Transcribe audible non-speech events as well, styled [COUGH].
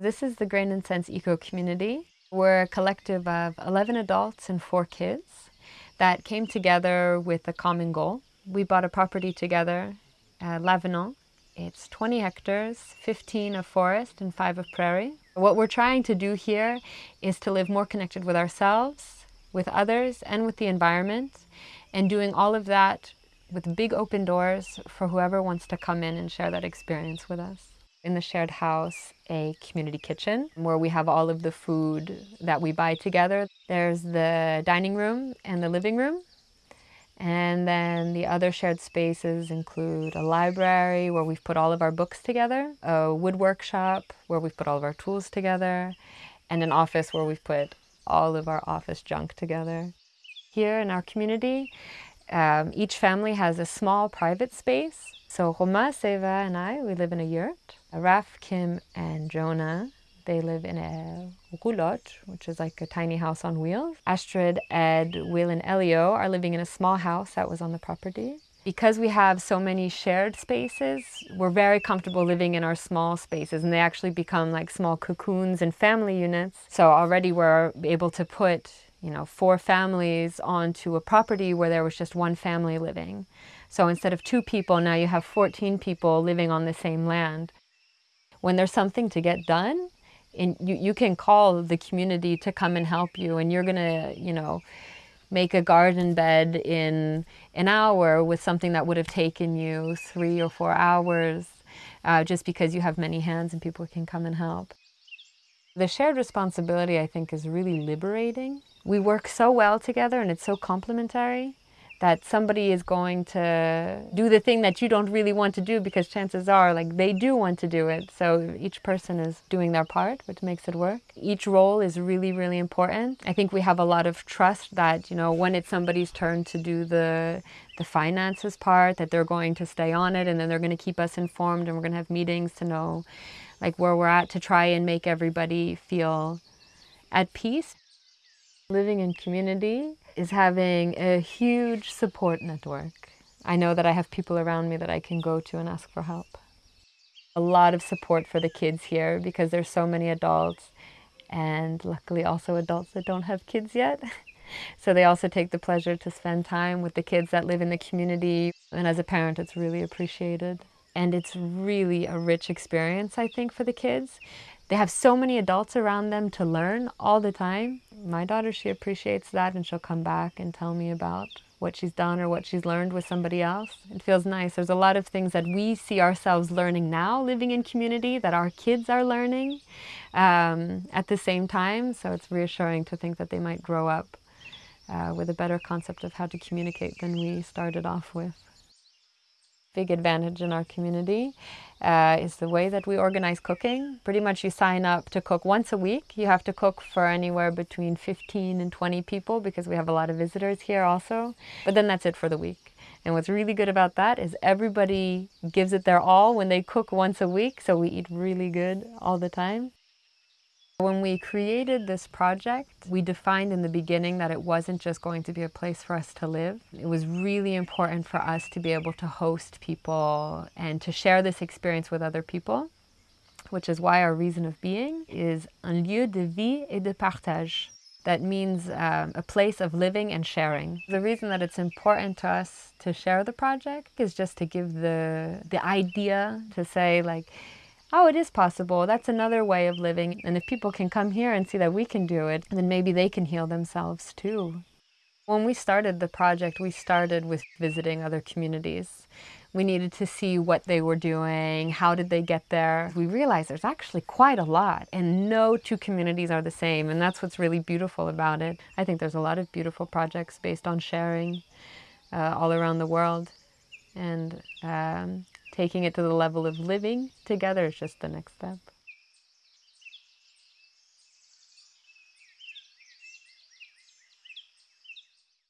This is the Grain and Sense Eco Community. We're a collective of 11 adults and four kids that came together with a common goal. We bought a property together uh, at Lavenant. It's 20 hectares, 15 of forest and 5 of prairie. What we're trying to do here is to live more connected with ourselves, with others, and with the environment, and doing all of that with big open doors for whoever wants to come in and share that experience with us in the shared house a community kitchen where we have all of the food that we buy together. There's the dining room and the living room. And then the other shared spaces include a library where we've put all of our books together, a wood workshop where we've put all of our tools together, and an office where we've put all of our office junk together. Here in our community, um, each family has a small private space. So Roma, Seva, and I, we live in a yurt. Raf, Kim, and Jonah, they live in a roulotte, which is like a tiny house on wheels. Astrid, Ed, Will, and Elio are living in a small house that was on the property. Because we have so many shared spaces, we're very comfortable living in our small spaces and they actually become like small cocoons and family units. So already we're able to put you know, four families onto a property where there was just one family living. So instead of two people, now you have 14 people living on the same land. When there's something to get done, and you, you can call the community to come and help you and you're gonna, you know, make a garden bed in an hour with something that would have taken you three or four hours uh, just because you have many hands and people can come and help. The shared responsibility, I think, is really liberating. We work so well together and it's so complementary that somebody is going to do the thing that you don't really want to do because chances are like they do want to do it. So each person is doing their part, which makes it work. Each role is really, really important. I think we have a lot of trust that, you know, when it's somebody's turn to do the the finances part, that they're going to stay on it and then they're going to keep us informed and we're going to have meetings to know like where we're at to try and make everybody feel at peace. Living in community is having a huge support network. I know that I have people around me that I can go to and ask for help. A lot of support for the kids here because there's so many adults and luckily also adults that don't have kids yet. [LAUGHS] So they also take the pleasure to spend time with the kids that live in the community. And as a parent, it's really appreciated and it's really a rich experience, I think, for the kids. They have so many adults around them to learn all the time. My daughter, she appreciates that and she'll come back and tell me about what she's done or what she's learned with somebody else. It feels nice. There's a lot of things that we see ourselves learning now living in community that our kids are learning um, at the same time. So it's reassuring to think that they might grow up uh, with a better concept of how to communicate than we started off with big advantage in our community uh, is the way that we organize cooking. Pretty much you sign up to cook once a week. You have to cook for anywhere between 15 and 20 people because we have a lot of visitors here also. But then that's it for the week. And what's really good about that is everybody gives it their all when they cook once a week. So we eat really good all the time. When we created this project, we defined in the beginning that it wasn't just going to be a place for us to live. It was really important for us to be able to host people and to share this experience with other people, which is why our reason of being is un lieu de vie et de partage. That means um, a place of living and sharing. The reason that it's important to us to share the project is just to give the, the idea to say like, oh, it is possible. That's another way of living. And if people can come here and see that we can do it, then maybe they can heal themselves too. When we started the project, we started with visiting other communities. We needed to see what they were doing, how did they get there. We realized there's actually quite a lot and no two communities are the same and that's what's really beautiful about it. I think there's a lot of beautiful projects based on sharing uh, all around the world and um, taking it to the level of living together is just the next step.